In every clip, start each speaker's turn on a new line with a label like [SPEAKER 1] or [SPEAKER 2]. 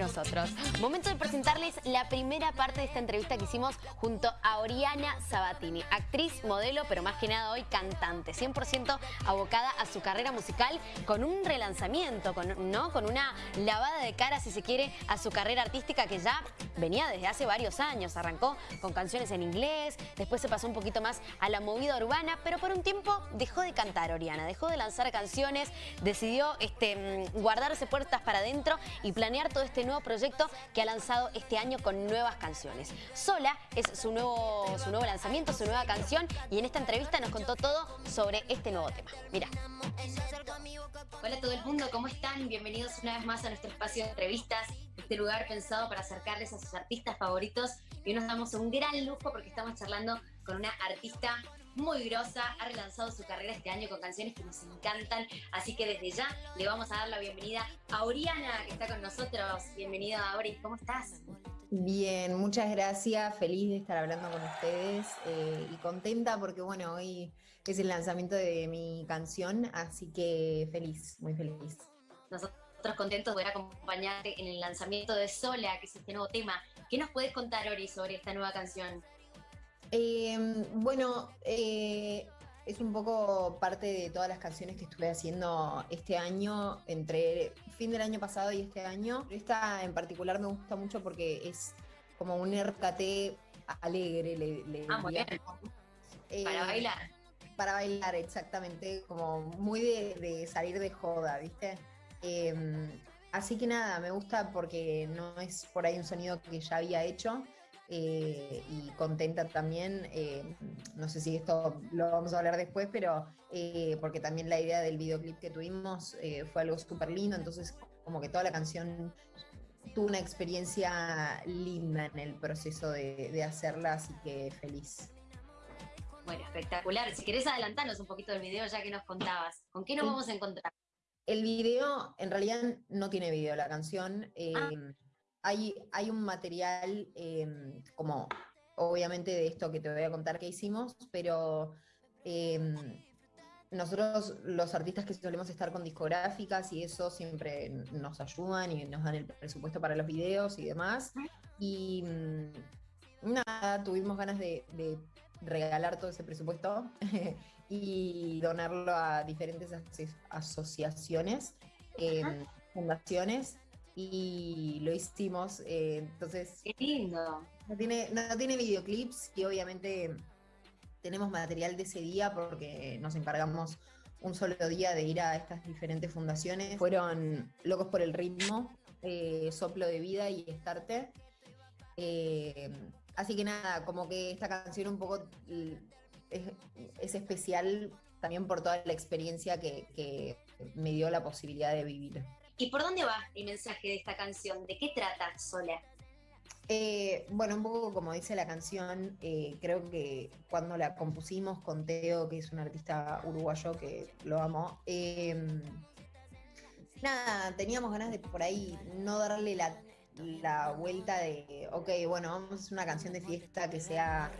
[SPEAKER 1] nosotros. Momento de presentarles la primera parte de esta entrevista que hicimos junto a Oriana Sabatini, actriz, modelo, pero más que nada hoy cantante, 100% abocada a su carrera musical con un relanzamiento, con, ¿no? con una lavada de cara, si se quiere, a su carrera artística que ya venía desde hace varios años. Arrancó con canciones en inglés, después se pasó un poquito más a la movida urbana, pero por un tiempo dejó de cantar Oriana, dejó de lanzar canciones, decidió este, mm, guardarse puertas para adentro y planear todo este nuevo proyecto que ha lanzado este año con nuevas canciones. Sola es su nuevo, su nuevo lanzamiento, su nueva canción y en esta entrevista nos contó todo sobre este nuevo tema. Mira. Hola a todo el mundo, ¿cómo están? Bienvenidos una vez más a nuestro espacio de entrevistas, este lugar pensado para acercarles a sus artistas favoritos y hoy nos damos un gran lujo porque estamos charlando con una artista muy grosa, ha relanzado su carrera este año con canciones que nos encantan, así que desde ya le vamos a dar la bienvenida a Oriana, que está con nosotros. Bienvenida, Ori, ¿cómo estás?
[SPEAKER 2] Bien, muchas gracias, feliz de estar hablando con ustedes eh, y contenta porque bueno, hoy es el lanzamiento de mi canción, así que feliz, muy feliz.
[SPEAKER 1] Nosotros contentos de poder acompañarte en el lanzamiento de Sola, que es este nuevo tema. ¿Qué nos puedes contar, Ori, sobre esta nueva canción?
[SPEAKER 2] Em, bueno, eh, es un poco parte de todas las canciones que estuve haciendo este año, entre fin del año pasado y este año. Esta en particular me gusta mucho porque es como un RKT alegre, le,
[SPEAKER 1] ah, muy bien.
[SPEAKER 2] Eh,
[SPEAKER 1] para bailar.
[SPEAKER 2] Para bailar, exactamente, como muy de, salir de joda, ¿viste? Em, así que nada, me gusta porque no es por ahí un sonido que ya había hecho, eh, y contenta también, eh, no sé si esto lo vamos a hablar después, pero eh, porque también la idea del videoclip que tuvimos fue algo súper lindo, entonces como que toda la canción tuvo una experiencia linda en el proceso de, hacerla, así que feliz.
[SPEAKER 1] Bueno, espectacular. Si querés adelantarnos un poquito del video ya que nos contabas, ¿con qué nos vamos a encontrar?
[SPEAKER 2] El video, en realidad no tiene video la canción. Ah hay, un material em, como obviamente de esto que te voy a contar que hicimos, pero em, nosotros los artistas que solemos estar con discográficas y eso siempre nos ayudan y nos dan el presupuesto para los videos y demás. Y mm, nada, tuvimos ganas de, regalar todo ese presupuesto y donarlo a diferentes asociaciones, em, fundaciones y lo hicimos. Eh, entonces.
[SPEAKER 1] Qué lindo.
[SPEAKER 2] No tiene, no tiene videoclips y obviamente tenemos material de ese día porque nos encargamos un solo día de ir a estas diferentes fundaciones. Fueron Locos por el Ritmo, eh, Soplo de Vida y Estarte. Eh, así que nada, como que esta canción un poco es, especial también por toda la experiencia que me dio la posibilidad de vivir.
[SPEAKER 1] ¿Y por dónde va el mensaje de esta canción? ¿De qué trata Sola?
[SPEAKER 2] Eh, bueno, un poco como dice la canción, eh, creo que cuando la compusimos con Teo, que es un artista uruguayo que lo amo, em, nada, teníamos ganas de por ahí no darle la, la vuelta de, ok, bueno, vamos a hacer una canción de fiesta que sea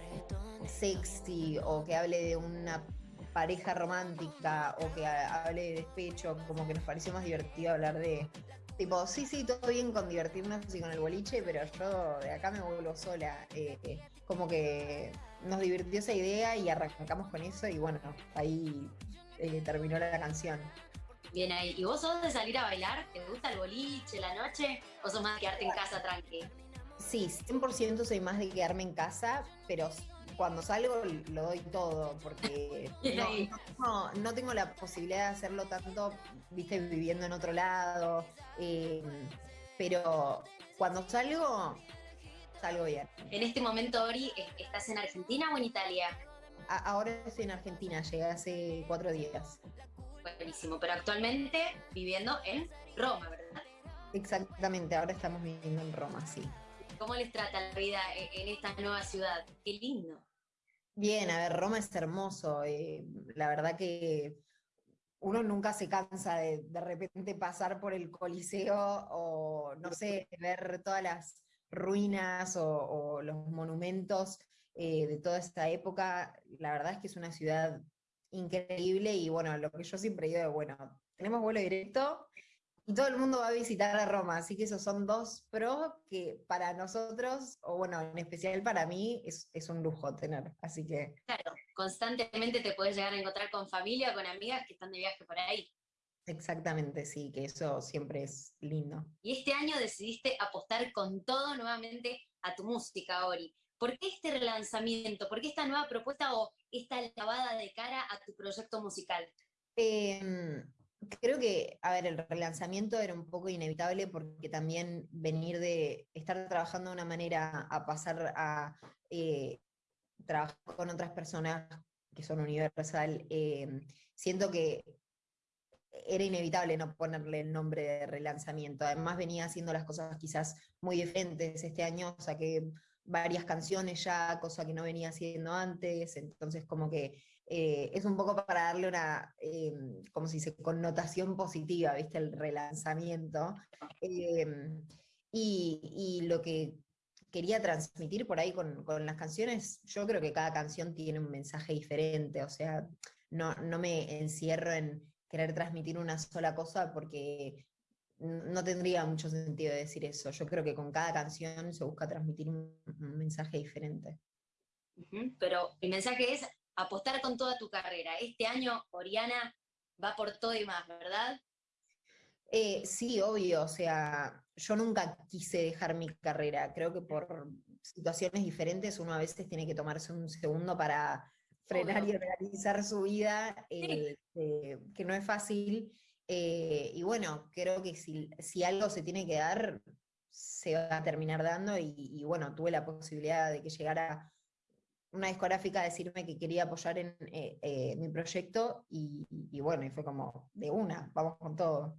[SPEAKER 2] sexy o que hable de una pareja romántica o que hable de despecho, como que nos pareció más divertido hablar de, tipo, sí, sí, todo bien con divertirnos y con el boliche, pero yo de acá me vuelvo sola. Eh, como que nos divirtió esa idea y arrancamos con eso y bueno, ahí eh, terminó la canción.
[SPEAKER 1] Bien ahí. ¿Y vos sos de salir a bailar? ¿Te gusta el boliche, la noche? ¿O sos más de quedarte en casa tranqui?
[SPEAKER 2] Sí, 100% soy más de quedarme en casa, pero cuando salgo lo doy todo, porque no, tengo la posibilidad de hacerlo tanto, viste, viviendo en otro lado. Eh, pero cuando salgo, salgo bien.
[SPEAKER 1] En este momento, Ori, ¿estás en Argentina o en Italia?
[SPEAKER 2] ahora estoy en Argentina, llegué hace cuatro días.
[SPEAKER 1] Buenísimo, pero actualmente viviendo en Roma, ¿verdad?
[SPEAKER 2] Exactamente, ahora estamos viviendo en Roma, sí.
[SPEAKER 1] ¿Cómo les trata la vida en esta nueva ciudad? Qué lindo.
[SPEAKER 2] Bien, a ver, Roma es hermoso. Eh, la verdad que uno nunca se cansa de de repente pasar por el Coliseo o, no sé, ver todas las ruinas o, los monumentos eh, de toda esta época. La verdad es que es una ciudad increíble y bueno, lo que yo siempre digo, bueno, tenemos vuelo directo y todo el mundo va a visitar a Roma, así que esos son dos pros que para nosotros, o bueno, en especial para mí, es, un lujo tener, así que...
[SPEAKER 1] Claro, constantemente te puedes llegar a encontrar con familia, con amigas que están de viaje por ahí.
[SPEAKER 2] Exactamente, sí, que eso siempre es lindo.
[SPEAKER 1] Y este año decidiste apostar con todo nuevamente a tu música, Ori. ¿Por qué este relanzamiento? ¿Por qué esta nueva propuesta o esta lavada de cara a tu proyecto musical?
[SPEAKER 2] Eh, creo que, a ver, el relanzamiento era un poco inevitable porque también venir de estar trabajando de una manera a pasar a eh, trabajar con otras personas que son universal, eh, siento que era inevitable no ponerle el nombre de relanzamiento. Además venía haciendo las cosas quizás muy diferentes este año, o sea que varias canciones ya, cosa que no venía haciendo antes, entonces como que eh, es un poco para darle una, eh, como se dice, connotación positiva, ¿viste? El relanzamiento. Eh, y, lo que quería transmitir por ahí con, las canciones, yo creo que cada canción tiene un mensaje diferente, o sea, no, no me encierro en querer transmitir una sola cosa porque no tendría mucho sentido decir eso. Yo creo que con cada canción se busca transmitir un, mensaje diferente.
[SPEAKER 1] Pero el mensaje es apostar con toda tu carrera. Este año Oriana va por todo y más, ¿verdad?
[SPEAKER 2] Eh, sí, obvio, o sea, yo nunca quise dejar mi carrera, creo que por situaciones diferentes uno a veces tiene que tomarse un segundo para frenar y realizar su vida, eh, que no es fácil, eh, y bueno, creo que si, algo se tiene que dar, se va a terminar dando, y, y bueno, tuve la posibilidad de que llegara una discográfica a decirme que quería apoyar en eh, eh, mi proyecto y, bueno, y fue como de una, vamos con todo.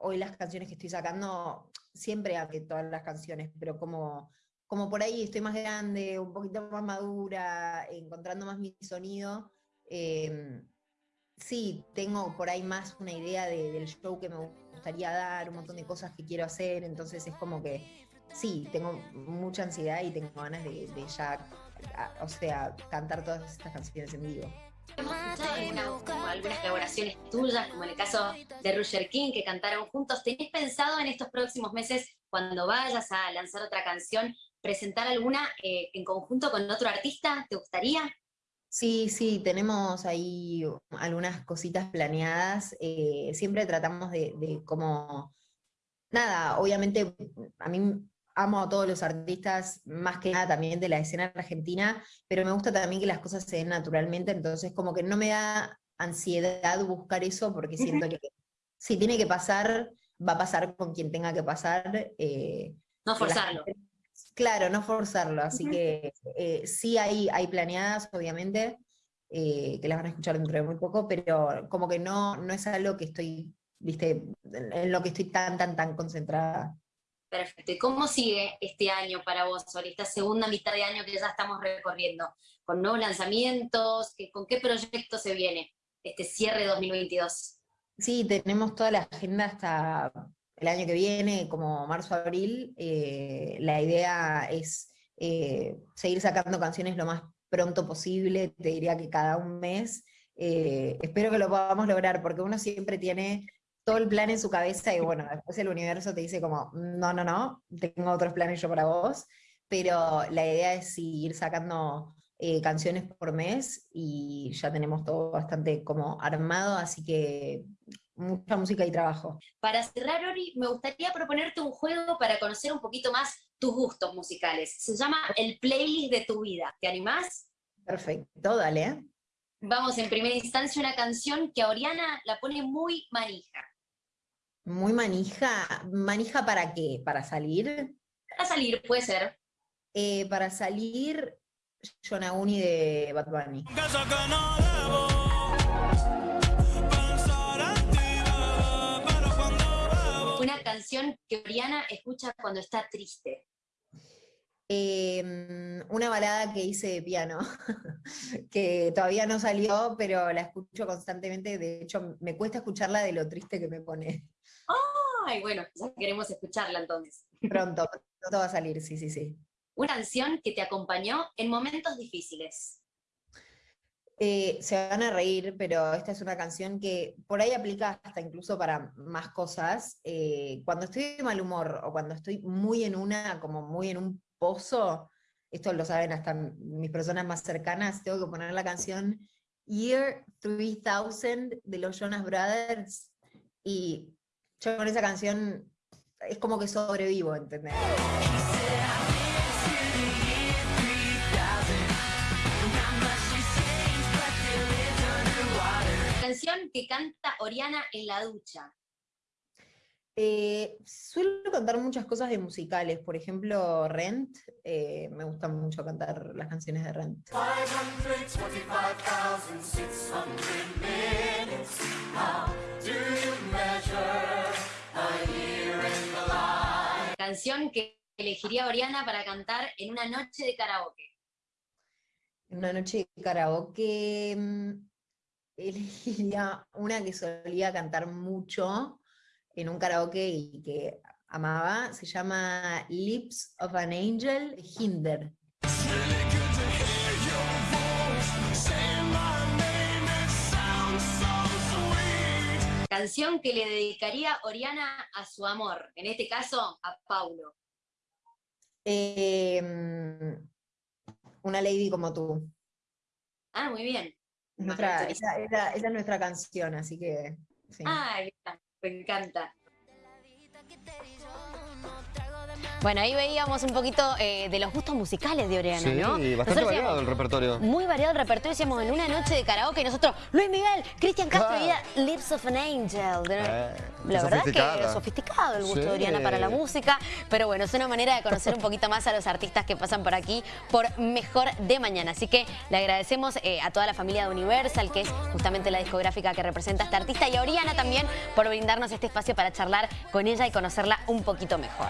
[SPEAKER 2] Hoy las canciones que estoy sacando, siempre que todas las canciones, pero como, como por ahí estoy más grande, un poquito más madura, encontrando más mi sonido, em, sí, tengo por ahí más una idea del show que me gustaría dar, un montón de cosas que quiero hacer, entonces es como que sí, tengo mucha ansiedad y tengo ganas de, de ya o sea, cantar todas estas canciones en vivo.
[SPEAKER 1] Hemos escuchado algunas colaboraciones tuyas, como en el caso de Roger King, que cantaron juntos. ¿Tenés pensado en estos próximos meses, cuando vayas a lanzar otra canción, presentar alguna eh, en conjunto con otro artista? ¿Te gustaría?
[SPEAKER 2] Sí, sí, tenemos ahí algunas cositas planeadas. Eh, siempre tratamos de, de como, nada, obviamente a mí amo a todos los artistas, más que nada también de la escena argentina, pero me gusta también que las cosas se den naturalmente, entonces como que no me da ansiedad buscar eso, porque siento que si tiene que pasar, va a pasar con quien tenga que pasar.
[SPEAKER 1] Eh, no forzarlo.
[SPEAKER 2] claro, no forzarlo, así que eh, sí hay, hay planeadas, obviamente, eh, que las van a escuchar dentro de muy poco, pero como que no, no es algo que estoy, viste, en lo que estoy tan, tan, tan concentrada.
[SPEAKER 1] Perfecto. ¿Y cómo sigue este año para vos, Sol, esta segunda mitad de año que ya estamos recorriendo? ¿Con nuevos lanzamientos? ¿Con qué proyecto se viene este cierre 2022?
[SPEAKER 2] Sí, tenemos toda la agenda hasta el año que viene, como marzo-abril. Eh, la idea es eh, seguir sacando canciones lo más pronto posible, te diría que cada un mes. Eh, espero que lo podamos lograr, porque uno siempre tiene todo el plan en su cabeza y bueno, después el universo te dice como, no, no, no, tengo otros planes yo para vos, pero la idea es ir sacando eh, canciones por mes y ya tenemos todo bastante como armado, así que mucha música y trabajo.
[SPEAKER 1] Para cerrar, Ori, me gustaría proponerte un juego para conocer un poquito más tus gustos musicales. Se llama El Playlist de tu vida. ¿Te animás?
[SPEAKER 2] Perfecto, dale.
[SPEAKER 1] Vamos, en primera instancia, una canción que a Oriana la pone muy manija.
[SPEAKER 2] Muy manija. ¿Manija para qué? ¿Para salir?
[SPEAKER 1] Para salir, puede ser.
[SPEAKER 2] Eh, para salir, Uni de Bad Bunny.
[SPEAKER 1] Una canción que Oriana escucha cuando está triste.
[SPEAKER 2] Em, una balada que hice de piano, que todavía no salió, pero la escucho constantemente, de hecho me cuesta escucharla de lo triste que me pone.
[SPEAKER 1] Ay, bueno, ya queremos escucharla entonces.
[SPEAKER 2] Pronto, pronto va a salir, sí, sí, sí.
[SPEAKER 1] Una canción que te acompañó en momentos difíciles.
[SPEAKER 2] Eh, se van a reír, pero esta es una canción que por ahí aplica hasta incluso para más cosas. Eh, cuando estoy de mal humor o cuando estoy muy en una, como muy en un pozo, esto lo saben hasta mis personas más cercanas, tengo que poner la canción Year 3000 de los Jonas Brothers y yo con esa canción es como que sobrevivo, ¿entendés?
[SPEAKER 1] Canción que canta Oriana en la ducha.
[SPEAKER 2] Eh, suelo cantar muchas cosas de musicales, por ejemplo Rent, eh, me gusta mucho cantar las canciones de Rent.
[SPEAKER 1] Canción que elegiría Oriana para cantar en una noche de karaoke.
[SPEAKER 2] En una noche de karaoke mm, elegiría una que solía cantar mucho en un karaoke y que amaba, se llama Lips of an Angel, Hinder.
[SPEAKER 1] Canción que le dedicaría Oriana a su amor, en este caso a Paulo.
[SPEAKER 2] Em, una lady como tú.
[SPEAKER 1] Ah, muy bien.
[SPEAKER 2] esa, es nuestra canción, así que...
[SPEAKER 1] Ah, me encanta. Bueno, ahí veíamos un poquito eh, de los gustos musicales de Oriana, ¿no?
[SPEAKER 3] Sí, bastante variado el repertorio.
[SPEAKER 1] Muy variado el repertorio. Decíamos, en una noche de karaoke, nosotros, Luis Miguel, Cristian Castro y Lips of an Angel.
[SPEAKER 3] Eh,
[SPEAKER 1] la verdad es que sofisticado el gusto de Oriana para la música. Pero bueno, es una manera de conocer un poquito más a los artistas que pasan por aquí por Mejor de Mañana. Así que le agradecemos eh, a toda la familia de Universal, que es justamente la discográfica que representa a este artista, y a Oriana también por brindarnos este espacio para charlar con ella y conocerla un poquito mejor.